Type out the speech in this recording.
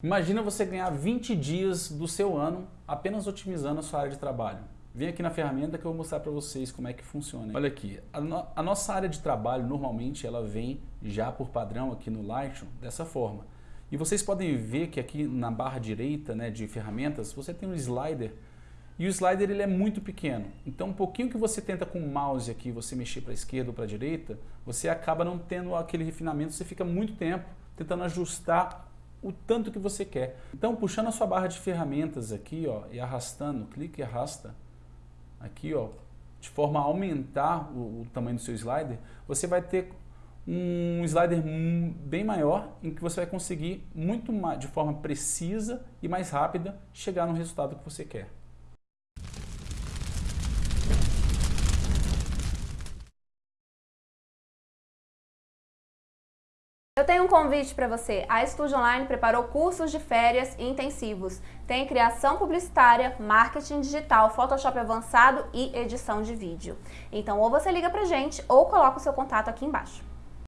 Imagina você ganhar 20 dias do seu ano apenas otimizando a sua área de trabalho. Vem aqui na ferramenta que eu vou mostrar para vocês como é que funciona. Olha aqui, a, no, a, nossa área de trabalho normalmente ela vem já por padrão aqui no Lightroom dessa forma. E vocês podem ver que aqui na barra direita né, de ferramentas você tem um slider e o slider ele é muito pequeno. Então um pouquinho que você tenta com o mouse aqui, você mexer para a esquerda ou para a direita, você acaba não tendo aquele refinamento, você fica muito tempo tentando ajustar o tanto que você quer. Então, puxando a sua barra de ferramentas aqui, ó, e arrastando, clique e arrasta, aqui, ó, de forma a aumentar o, o tamanho do seu slider, você vai ter um slider bem maior, em que você vai conseguir muito mais, de forma precisa e mais rápida, chegar no resultado que você quer. Eu tenho um convite para você. A Estúdio Online preparou cursos de férias intensivos. Tem criação publicitária, marketing digital, Photoshop avançado e edição de vídeo. Então ou você liga pra gente ou coloca o seu contato aqui embaixo.